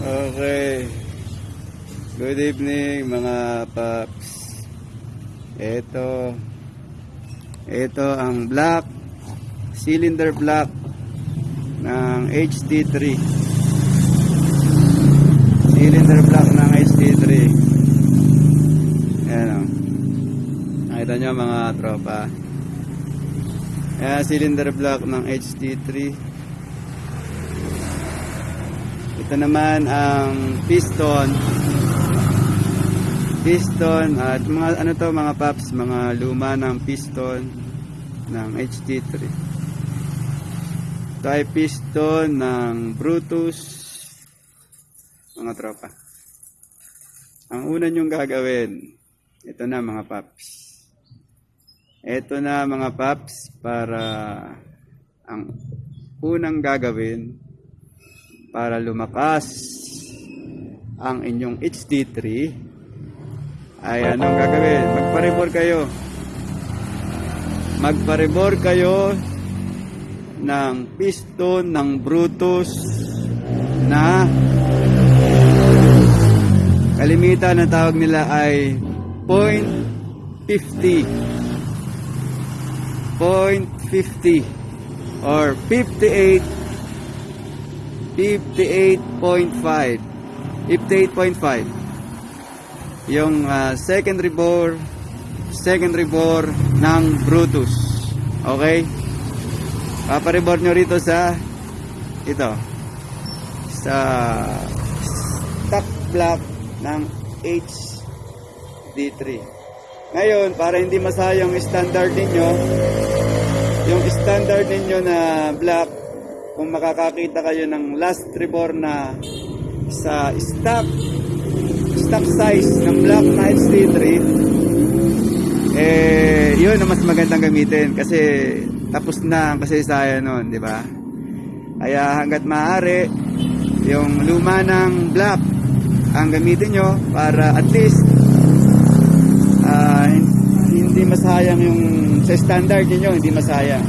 Okay. Good evening mga paps. Ito. Ito ang black cylinder block ng HT3. Cylinder block ng HT3. Ayan o. Nakita nyo mga tropa. Ayan, cylinder block ng HT3. Ito naman ang piston. Piston at mga ano to mga paps, mga luma ng piston ng HT3. Ito ay piston ng Brutus mga tropa. Ang una nyong gagawin, ito na mga paps. Ito na mga paps para ang unang gagawin para lumakas ang inyong HD3 ay anong gagawin? Magparibor kayo. Magparibor kayo ng piston ng Brutus na kalimitan na tawag nila ay 0.50 0.50 or 58 58.5 58.5 yung ah, secondary bore secondary bore ng Brutus. Okay? Paparibor nyo rito sa ito. Sa stock block ng HD3 ngayon para hindi masayang standard ninyo yung standard ninyo na block kung makakakita kayo ng last rebore na sa stock stock size ng black na HD3 eh yun ang mas magandang gamitin kasi tapos na ang kasaysayan nun di ba? Kaya hanggat maaari yung luma ng black ang gamitin nyo para at least ah, hindi masayang yung sa standard ninyo hindi masayang.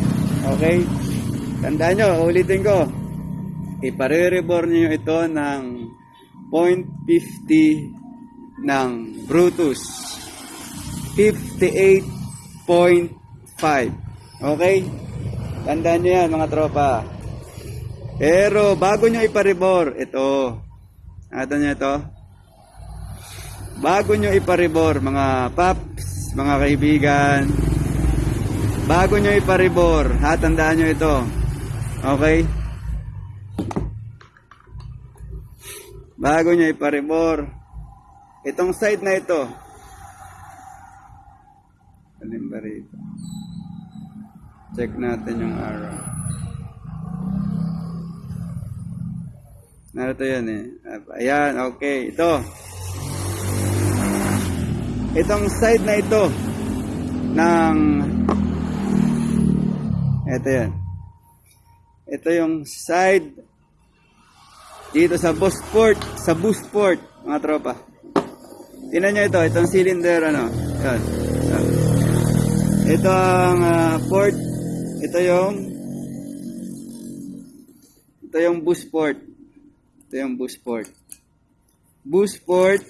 Okay Tandaan nyo, ulitin ko. Iparerebor niyo ito ng 0.50 ng Brutus. 58.5. Okay? Tandaan nyo yan mga tropa. Pero bago nyo iparebor, ito. Nakita nyo ito? Bago nyo iparebor, mga paps, mga kaibigan, bago nyo iparebor, ha, tandaan nyo ito. Okay? Bago nyo iparibor, itong side na ito, alin ba rito? Check natin yung arrow. Narito yan eh. Ayan, okay. Ito. Itong side na ito ng ito yan. Ito yung side dito sa Busport, sa Busport, mga tropa. Tingnan nyo ito, itong cylinder, ano, yan. Ito ang ah, port, ito yung, ito yung Busport. Ito yung Busport. Busport,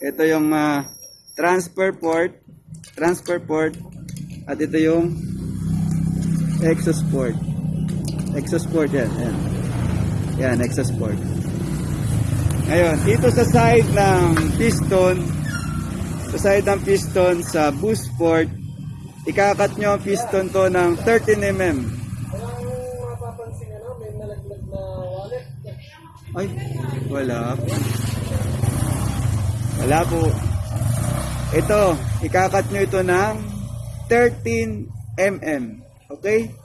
ito yung ah, transfer port, transfer port, at ito yung exhaust port. Exhaust port yan. Yan, yan exhaust port. Ngayon, dito sa side ng piston, sa side ng piston sa boost port, ikakat nyo ang piston to ng 13 mm. Ay, wala po. Wala po. Ito, ikakat nyo ito ng 13 mm. Okay?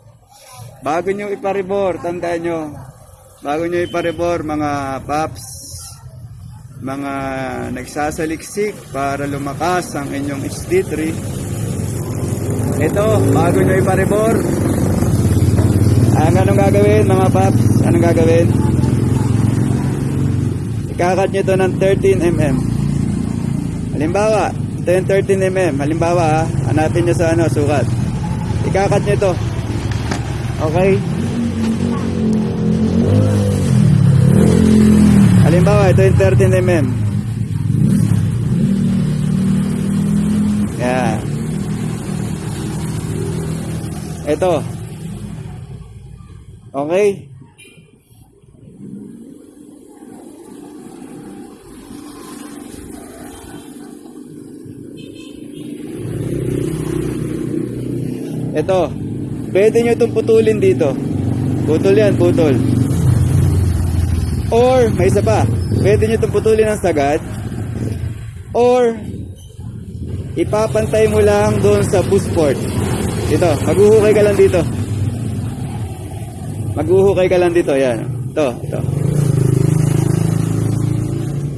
Bago nyo iparibor, tandaan nyo, bago nyo iparibor mga paps, mga nagsasaliksik para lumakas ang inyong HD3, ito, bago nyo iparibor, ang anong gagawin mga paps, anong gagawin? Ikakat nyo ito ng 13mm. Halimbawa, ito yung 13mm. Halimbawa, ha, hanapin nyo sa ano, sukat. Ikakat nyo ito. Okay? Halimbawa, ito yung 13 mm. Yan. Ito. Okay? Ito. Pwede nyo itong putulin dito. Putol yan, putol. Or, may isa pa. Pwede nyo itong putulin ng sagad. Or, ipapantay mo lang doon sa busport. Dito, maghuhukay ka lang dito. Maghuhukay ka lang dito, yan. Ito, ito.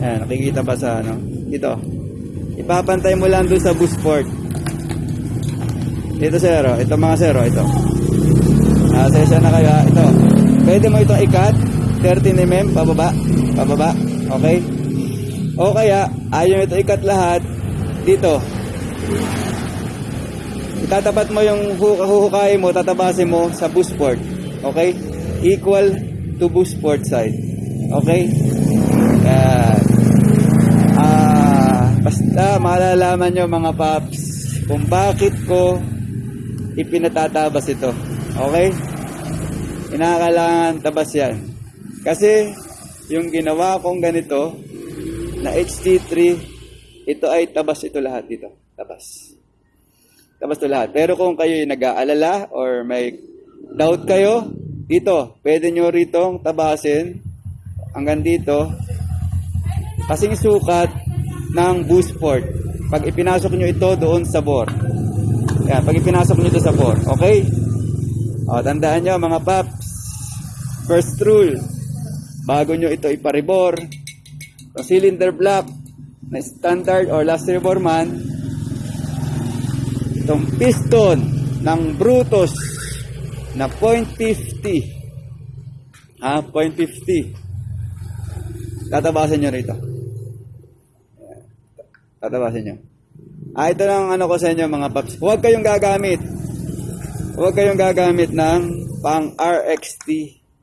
Ayan, nakikita pa sa ano. Dito. Ipapantay mo lang doon sa busport. Ito zero, ito mga zero, ito. Ah, sesya na kaya, ito. Pwede mo itong ikat, 13 mm, pababa, pababa, okay? O kaya, ayaw mo ito ikat lahat, dito. Itatapat mo yung hu- huhukay mo, tatabasin mo sa boost port, okay? Equal to boost port side, okay? Yan. Ah, basta malalaman nyo mga paps kung bakit ko ipinatatabas ito. Okay? Inakailangan tabas yan. Kasi, yung ginawa kong ganito, na HT3, ito ay tabas ito lahat dito. Tabas. Tabas ito lahat. Pero kung kayo nag-aalala or may doubt kayo, dito, pwede nyo ritong tabasin hanggang dito. Kasing sukat ng boost port. Pag ipinasok nyo ito doon sa bore. Yan, pag ipinasok nyo ito sa bore. Okay? O, tandaan nyo mga paps. First rule. Bago nyo ito iparibor, ang cylinder block na standard or last rebor man, itong piston ng Brutus na .50 ha, .50 tatabasan nyo rito tatabasan nyo ah, ito lang ano ko sa inyo mga paps. Huwag kayong gagamit. Huwag kayong gagamit ng pang RXT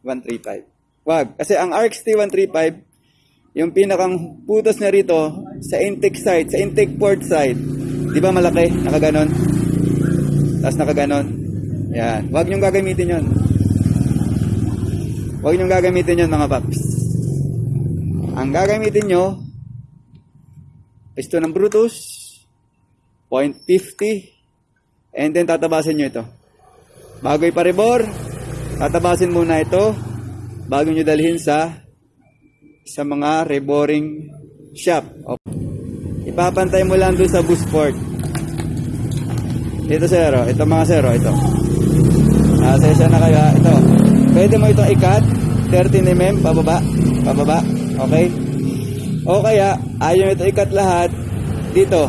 135 huwag kasi ang RXT 135 yung pinakang putos na rito sa intake side sa intake port side di ba malaki? Nakaganon? Tapos nakaganon. Yan. Huwag nyong gagamitin yon huwag nyong gagamitin yon mga paps. Ang gagamitin nyo piston ng Brutus 0.50 and then tatabasin nyo ito. Bago iparibor tatabasin muna ito. Bago nyo dalhin sa sa mga reboring shop. Ipapantay mo lang doon sa boost port. Ito zero ito mga zero ito. Ah, sesya na kaya ito. Pwede mo itong ikat 13 mm pababa. Pababa. Okay? O kaya ayaw ito ikat lahat dito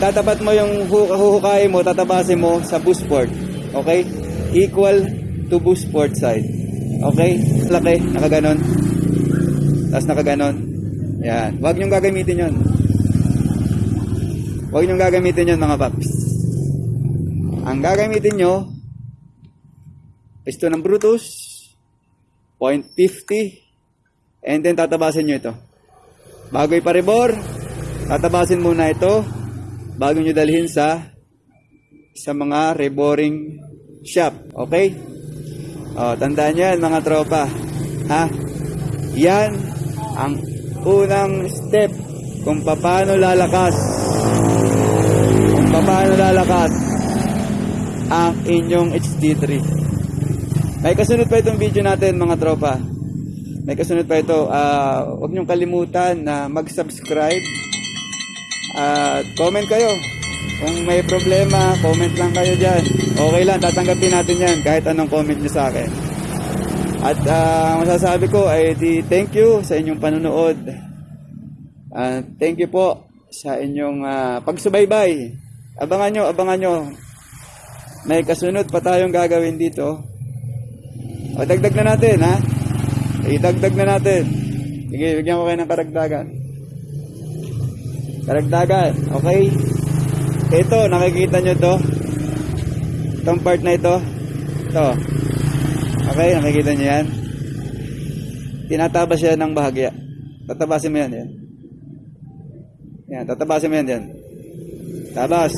itatapat mo yung hu- huhukay mo tatabasin mo sa boost port okay? Equal to boost port side okay? Laki nakaganon. Tapos nakaganon. Yan. Huwag nyong gagamitin yon huwag nyong gagamitin yon mga paps. Ang gagamitin nyo piston ng Brutus 0.50 and then tatabasin nyo ito. Bago iparibor tatabasin muna ito bago nyo dalhin sa sa mga reboring shop okay? Oh, tandaan nyo yan mga tropa ha? Yan ang unang step kung paano lalakas. Kung paano lalakas ang inyong HD3 may kasunod pa itong video natin mga tropa. May kasunod pa ito. Ah, huwag niyong kalimutan na mag-subscribe at comment kayo. Kung may problema comment lang kayo dyan. Okay lang tatanggapin natin yan kahit anong comment niyo sa akin. At ah, masasabi ko ay di thank you sa inyong panonood. Ah, thank you po sa inyong ah, pagsubaybay. Abangan nyo abangan nyo. May kasunod pa tayong gagawin dito. O, dagdag na natin, ha? Idagdag na natin. Sige, bigyan ko kayo ng karagdagan. Karagdagan, okay? Ito, nakikita nyo to? Itong part na ito? Ito. Okay, nakikita nyo yan? tinatabas siya ng bahagya. Tatabasin mo yan, yan. Yan, tatabasin mo yan, yan. Tabas.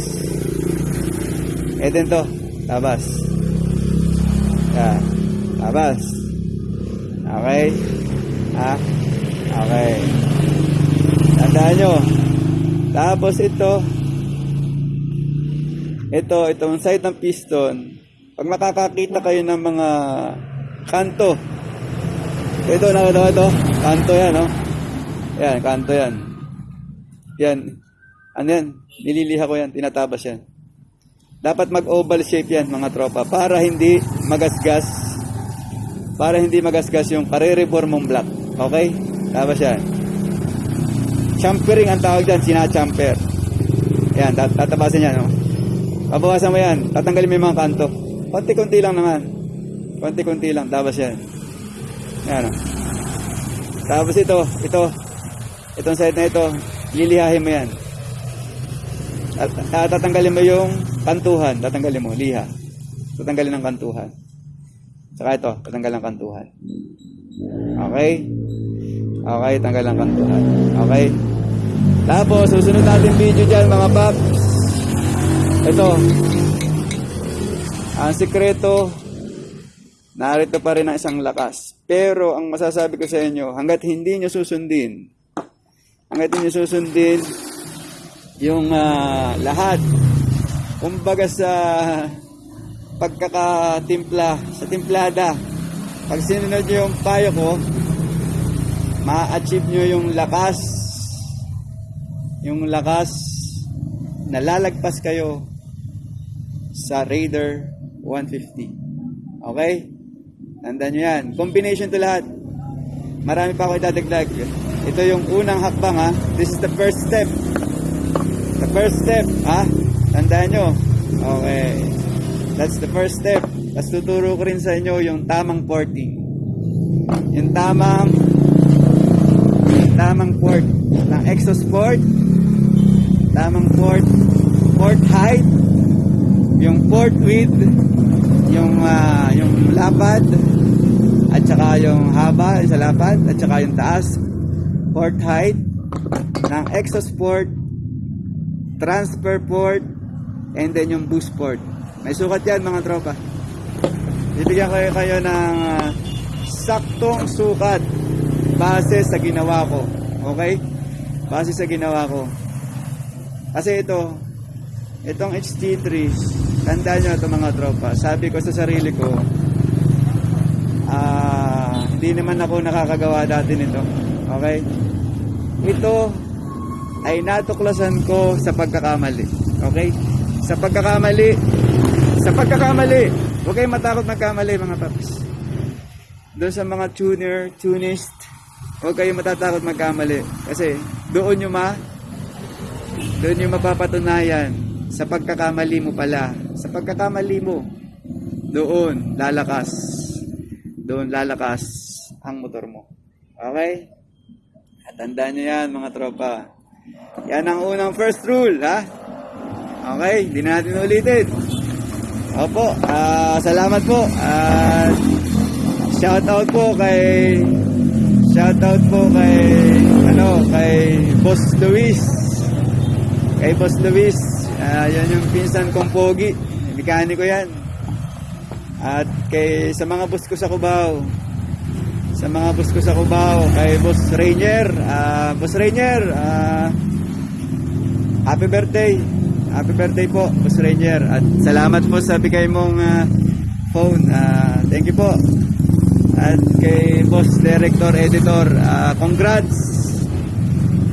Din to. Tabas. Yan. Tabas. Okay. Ha? Okay. Tandaan nyo. Tapos ito. Ito, itong side ng piston. Pag makakakita kayo ng mga kanto. Ito, nakita ito? Kanto yan, no? Yan, kanto yan. Yan. Ano yan? Nililiha ko yan. Tinatabas yan. Dapat mag-oval shape yan, mga tropa. Para hindi magasgas. Para hindi magasgas yung karere-reform mong block. Okay? Tapos yan. Champering ang tawag dyan. Sinachamper. Yan, tat- tatabasin yan, no? Pabawasan mo yan. Tatanggalin mo yung mga kanto. Konti-konti lang naman. Konti-konti lang. Tapos yan. Yan, no? Tapos ito, ito. Itong side na ito, lilihahin mo yan. At, at tatanggalin mo yung kantuhan. Tatanggalin mo, liha. Tatanggalin ng kantuhan. Saka ito, tatanggal ng kantuhan. Okay? Okay, tanggal ng kantuhan. Okay? Tapos, susunod natin video dyan, mga paps. Ito. Ang sikreto, narito pa rin ang isang lakas. Pero, ang masasabi ko sa inyo, hanggat hindi nyo susundin, hanggat hindi nyo susundin, yung ah, lahat, kumbaga sa pagkakatimpla, sa timplada, pag sinunod nyo yung payo ko, ma-achieve nyo yung lakas, yung lakas, nalalagpas kayo sa Raider 150. Okay? Tandaan nyo yan. Combination to lahat. Marami pa ako idadagdag. Ito yung unang hakbang ha. This is the first step. The first step ha. Tandaan nyo. Okay. That's the first step. Tapos tuturo ko rin sa inyo yung tamang porting. Yung tamang yung tamang port ng Exosport. Tamang port. Port height. Yung port width. Yung ah, yung lapad at saka yung haba sa lapad at saka yung taas port height ng Exosport transfer port and then yung boost port may sukat yan mga tropa bibigyan ko kayo ng ah, saktong sukat base sa ginawa ko okay base sa ginawa ko kasi ito itong HT3 tandaan nyo ito mga tropa. Sabi ko sa sarili ko ah hindi naman ako nakakagawa dati nito. Okay? Ito ay natuklasan ko sa pagkakamali. Okay? Sa pagkakamali sa pagkakamali huwag kayong matakot magkamali mga paps. Doon sa mga tuner tunist huwag kayong matatakot magkamali. Kasi doon nyo ma doon nyo mapapatunayan sa pagkakamali mo pala. Sa pagkakamali mo doon lalakas. Doon lalakas ang motor mo. Okay? At tandaan nyo yan mga tropa. Yan ang unang first rule ha? Okay hindi na natin ulitin. Opo ah, salamat po. At shout out po kay shout out po kay ano kay Boss Luis kay Boss Luis ah, yan yung pinsan kong pogi. Mekaniko yan. At kay sa mga boss ko sa Cubao. Sa mga boss ko sa Cubao kay Boss Rainier. Ah, Boss Rainier ah, happy birthday. Happy birthday po Boss Rainier. At salamat po sa bigay mong ah, phone. Ah, thank you po. At kay Boss Director Editor ah, congrats.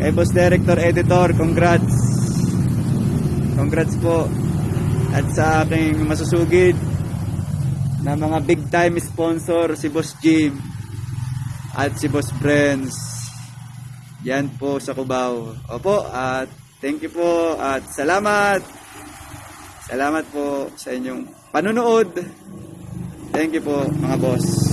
Kay Boss Director Editor congrats congrats po. At sa aking masusugid na mga big time sponsor si Boss Jim at si Boss Friends yan po sa Cubao. Opo at thank you po at salamat. Salamat po sa inyong panunood thank you po mga boss